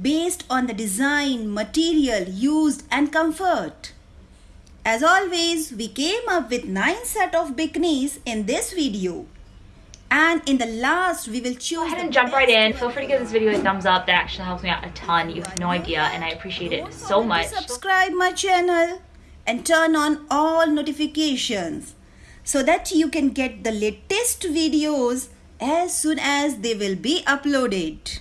based on the design, material used and comfort. As always, we came up with 9 set of bikinis in this video. And in the last, we will choose. Go ahead and jump right in. Feel free to give this video a thumbs up. That actually helps me out a ton. You have no idea, and I appreciate it so much. Subscribe my channel and turn on all notifications so that you can get the latest videos as soon as they will be uploaded.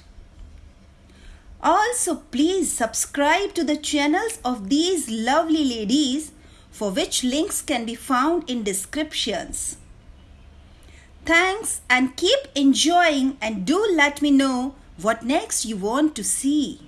Also, please subscribe to the channels of these lovely ladies for which links can be found in descriptions. Thanks and keep enjoying and do let me know what next you want to see.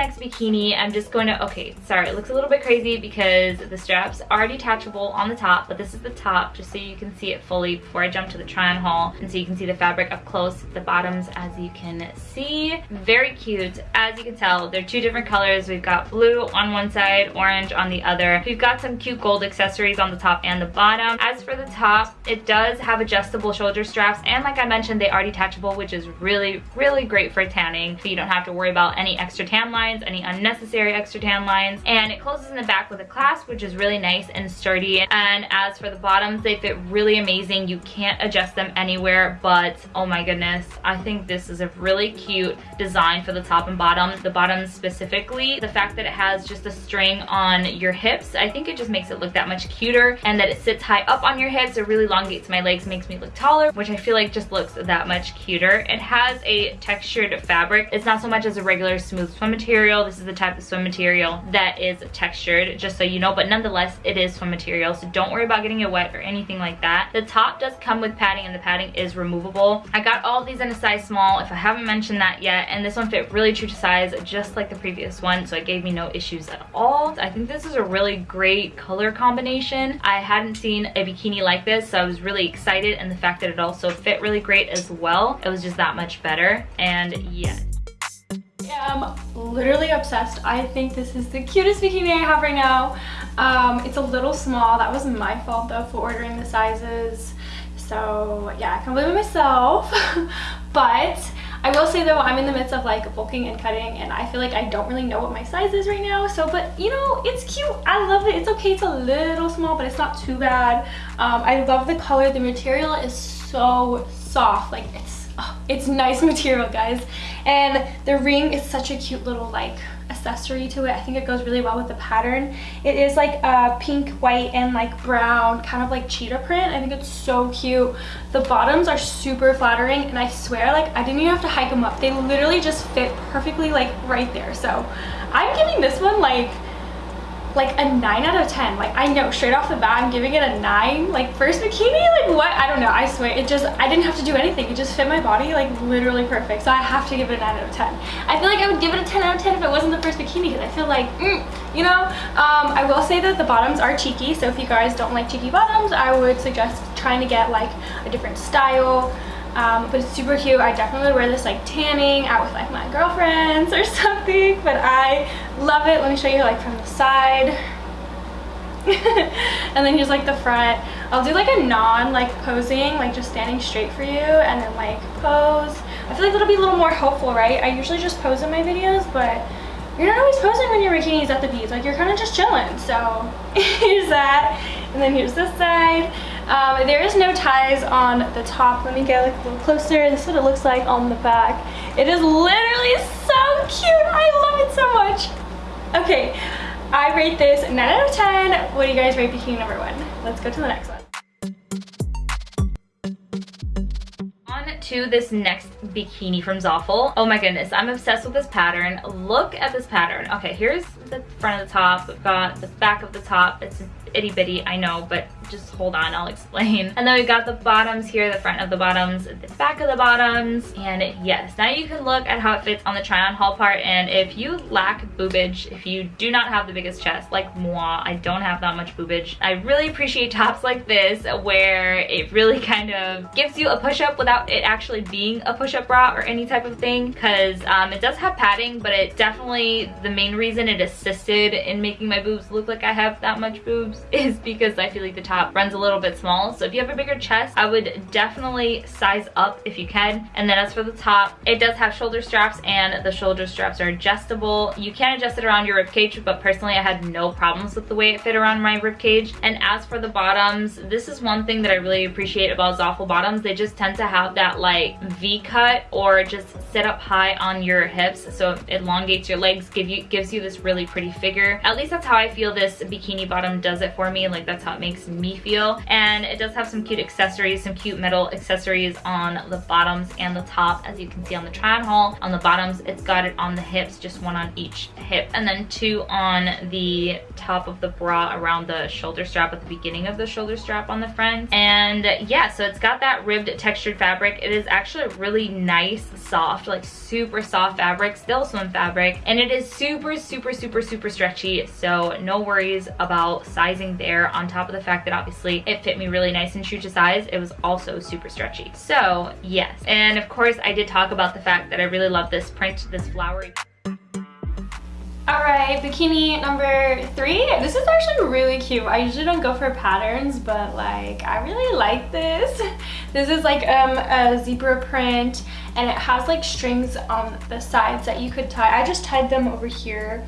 Next bikini, I'm just going to, okay, sorry, it looks a little bit crazy because the straps are detachable on the top, but this is the top just so you can see it fully before I jump to the try on haul. And so you can see the fabric up close, the bottoms as you can see. Very cute. As you can tell, they're two different colors. We've got blue on one side, orange on the other. We've got some cute gold accessories on the top and the bottom. As for the top, it does have adjustable shoulder straps and like I mentioned, they are detachable, which is really, really great for tanning. So you don't have to worry about any extra tan lines lines, any unnecessary extra tan lines. And it closes in the back with a clasp, which is really nice and sturdy. And as for the bottoms, they fit really amazing. You can't adjust them anywhere, but oh my goodness, I think this is a really cute design for the top and bottom. The bottom specifically, the fact that it has just a string on your hips, I think it just makes it look that much cuter. And that it sits high up on your hips, it really elongates my legs, makes me look taller, which I feel like just looks that much cuter. It has a textured fabric. It's not so much as a regular smooth swim material material. This is the type of swim material that is textured, just so you know, but nonetheless, it is swim material, so don't worry about getting it wet or anything like that. The top does come with padding, and the padding is removable. I got all these in a size small, if I haven't mentioned that yet, and this one fit really true to size, just like the previous one, so it gave me no issues at all. I think this is a really great color combination. I hadn't seen a bikini like this, so I was really excited, and the fact that it also fit really great as well, it was just that much better, and yes am literally obsessed. I think this is the cutest bikini I have right now. Um, it's a little small. That was my fault though for ordering the sizes. So yeah, I can't believe it myself. but I will say though, I'm in the midst of like bulking and cutting and I feel like I don't really know what my size is right now. So, but you know, it's cute. I love it. It's okay. It's a little small, but it's not too bad. Um, I love the color. The material is so soft. Like it's oh, it's nice material guys and the ring is such a cute little like accessory to it. I think it goes really well with the pattern. It is like a pink white and like brown kind of like cheetah print. I think it's so cute. The bottoms are super flattering and i swear like i didn't even have to hike them up. They literally just fit perfectly like right there. So i'm giving this one like like a 9 out of 10 like I know straight off the bat I'm giving it a 9 like first bikini like what? I don't know. I swear it just I didn't have to do anything. It just fit my body like literally perfect. So I have to give it a 9 out of 10 I feel like I would give it a 10 out of 10 if it wasn't the first bikini because I feel like mm, you know? Um, I will say that the bottoms are cheeky. So if you guys don't like cheeky bottoms I would suggest trying to get like a different style um, but it's super cute. I definitely would wear this like tanning out with like my girlfriends or something, but I love it. Let me show you like from the side. and then here's like the front. I'll do like a non like posing, like just standing straight for you and then like pose. I feel like that'll be a little more hopeful, right? I usually just pose in my videos, but you're not always posing when your bikinis at the beach. Like you're kind of just chilling. So here's that. And then here's this side. Um, there is no ties on the top. Let me get like a little closer. This is what it looks like on the back. It is literally so cute. I love it so much. Okay, I rate this 9 out of 10. What do you guys rate bikini number one? Let's go to the next one. On to this next bikini from Zaful. Oh my goodness, I'm obsessed with this pattern. Look at this pattern. Okay, here's the front of the top. We've got the back of the top. It's itty bitty, I know, but just hold on, I'll explain. And then we've got the bottoms here, the front of the bottoms, the back of the bottoms. And yes, now you can look at how it fits on the try on haul part. And if you lack boobage, if you do not have the biggest chest, like moi, I don't have that much boobage. I really appreciate tops like this where it really kind of gives you a push-up without it actually being a push-up bra or any type of thing. Cause um, it does have padding, but it definitely, the main reason it assisted in making my boobs look like I have that much boobs is because I feel like the top top runs a little bit small. So if you have a bigger chest, I would definitely size up if you can. And then as for the top, it does have shoulder straps and the shoulder straps are adjustable. You can adjust it around your rib cage, but personally I had no problems with the way it fit around my rib cage. And as for the bottoms, this is one thing that I really appreciate about Zaful bottoms. They just tend to have that like V cut or just sit up high on your hips. So it elongates your legs, give you gives you this really pretty figure. At least that's how I feel this bikini bottom does it for me. Like that's how it makes me feel. And it does have some cute accessories, some cute metal accessories on the bottoms and the top as you can see on the on haul. On the bottoms, it's got it on the hips, just one on each hip. And then two on the top of the bra around the shoulder strap at the beginning of the shoulder strap on the front. And yeah, so it's got that ribbed textured fabric. It is actually really nice, soft, like super soft fabric, still swim fabric. And it is super, super, super, super stretchy. So no worries about sizing there on top of the fact that obviously it fit me really nice and true to size. It was also super stretchy. So yes. And of course I did talk about the fact that I really love this print, this flowery Alright, bikini number three. This is actually really cute. I usually don't go for patterns, but like, I really like this. This is like um, a zebra print and it has like strings on the sides that you could tie. I just tied them over here.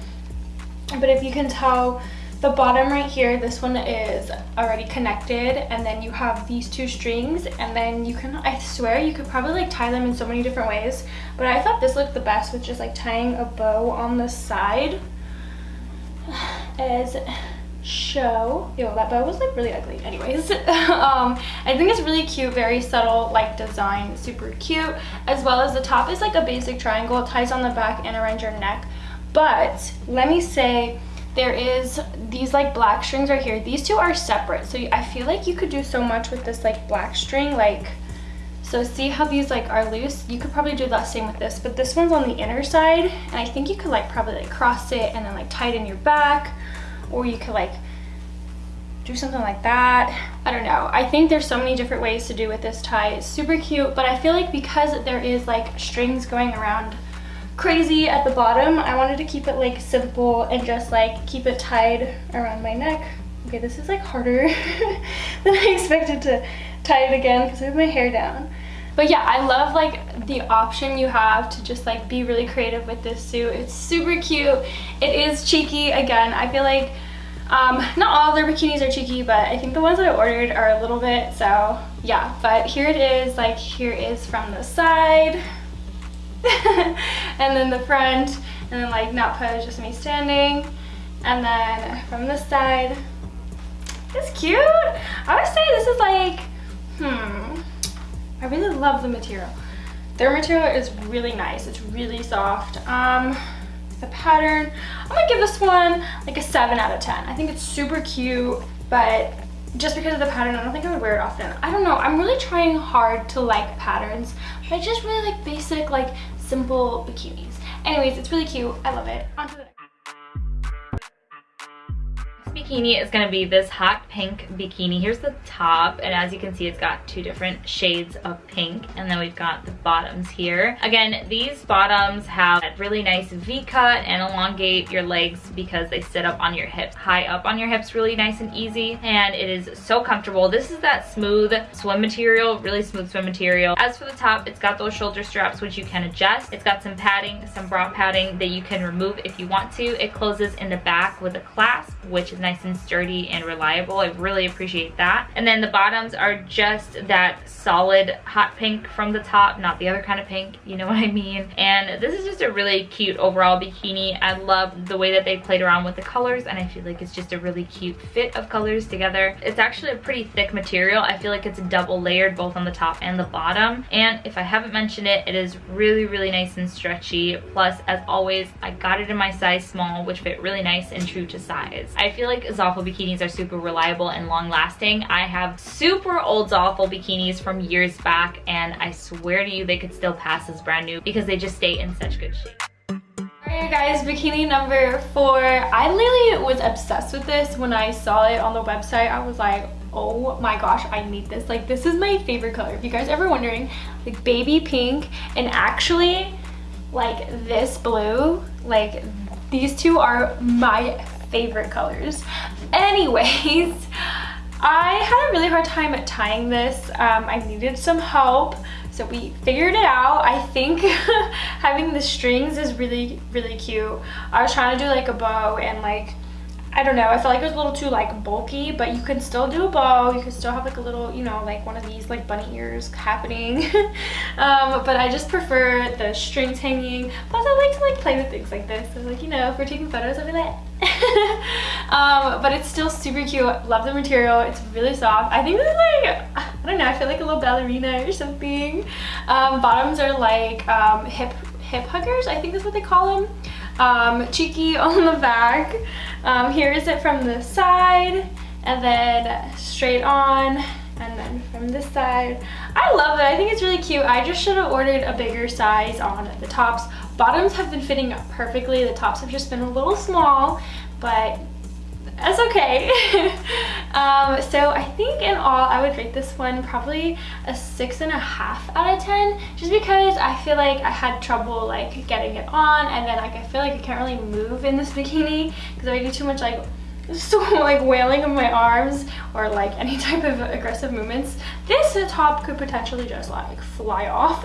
But if you can tell, the bottom right here, this one is already connected and then you have these two strings and then you can, I swear you could probably like tie them in so many different ways. But I thought this looked the best with just like tying a bow on the side as show. Yo, that bow was like really ugly. Anyways, um, I think it's really cute, very subtle like design, super cute. As well as the top is like a basic triangle, ties on the back and around your neck. But let me say, there is these like black strings right here. These two are separate. So i feel like you could do so much with this like black string like so see how these like are loose? You could probably do the same with this but this one's on the inner side and i think you could like probably like cross it and then like tie it in your back or you could like do something like that. I don't know. I think there's so many different ways to do with this tie. It's super cute but i feel like because there is like strings going around crazy at the bottom. I wanted to keep it like simple and just like keep it tied around my neck. Okay, this is like harder than I expected to tie it again because I have my hair down. But yeah, I love like the option you have to just like be really creative with this suit. It's super cute. It is cheeky. Again, I feel like um, not all their bikinis are cheeky, but I think the ones that I ordered are a little bit. So yeah, but here it is. Like here is from the side. and then the front, and then like not pose, just me standing. And then from this side, it's cute. I would say this is like, hmm, I really love the material. Their material is really nice. It's really soft. Um, the pattern, I'm gonna give this one like a seven out of 10. I think it's super cute, but just because of the pattern, I don't think I would wear it often. I don't know, I'm really trying hard to like patterns, but I just really like basic, like simple bikinis. Anyways, it's really cute. I love it. On to the bikini is going to be this hot pink bikini. Here's the top and as you can see it's got two different shades of pink and then we've got the bottoms here. Again these bottoms have a really nice V cut and elongate your legs because they sit up on your hips. High up on your hips really nice and easy and it is so comfortable. This is that smooth swim material, really smooth swim material. As for the top it's got those shoulder straps which you can adjust. It's got some padding, some bra padding that you can remove if you want to. It closes in the back with a clasp which is nice and sturdy and reliable. I really appreciate that. And then the bottoms are just that solid hot pink from the top, not the other kind of pink, you know what I mean? And this is just a really cute overall bikini. I love the way that they played around with the colors and I feel like it's just a really cute fit of colors together. It's actually a pretty thick material. I feel like it's double layered both on the top and the bottom. And if I haven't mentioned it, it is really, really nice and stretchy. Plus, as always, I got it in my size small, which fit really nice and true to size. I feel like Zaful bikinis are super reliable and long lasting. I have super old Zaful bikinis from years back and I swear to you they could still pass as brand new because they just stay in such good shape. Alright guys, bikini number four. I literally was obsessed with this when I saw it on the website. I was like, oh my gosh, I need this. Like this is my favorite color. If you guys ever wondering, like baby pink and actually like this blue, like these two are my favorite colors. Anyways, I had a really hard time tying this. Um, I needed some help. So we figured it out. I think having the strings is really, really cute. I was trying to do like a bow and like I don't know, I felt like it was a little too like bulky, but you can still do a bow. You can still have like a little, you know, like one of these like bunny ears happening. um, but I just prefer the strings hanging. Plus I like to like play with things like this. So like, you know, if we're taking photos, I'll be like, um, but it's still super cute. Love the material. It's really soft. I think this is like, I don't know, I feel like a little ballerina or something. Um, bottoms are like um, hip, hip huggers, I think that's what they call them um, cheeky on the back. Um, here is it from the side and then straight on and then from this side. I love it. I think it's really cute. I just should have ordered a bigger size on the tops. Bottoms have been fitting perfectly. The tops have just been a little small, but that's okay. um, so I think in all, I would rate this one probably a six and a half out of 10, just because I feel like I had trouble like getting it on and then like I feel like I can't really move in this bikini because I do too much like so like wailing of my arms or like any type of aggressive movements this top could potentially just like fly off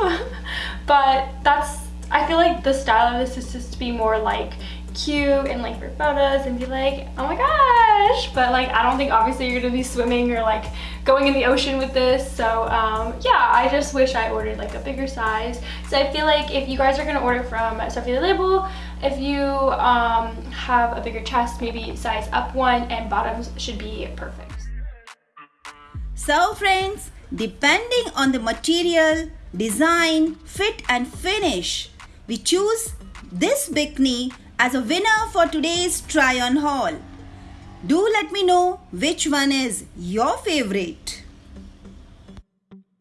but that's I feel like the style of this is just to be more like cute and like for photos and be like, oh my gosh. But like, I don't think obviously you're gonna be swimming or like going in the ocean with this. So um, yeah, I just wish I ordered like a bigger size. So I feel like if you guys are gonna order from Sophie the Label, if you um, have a bigger chest, maybe size up one and bottoms should be perfect. So friends, depending on the material, design, fit and finish, we choose this bikini as a winner for today's try on haul. Do let me know which one is your favorite.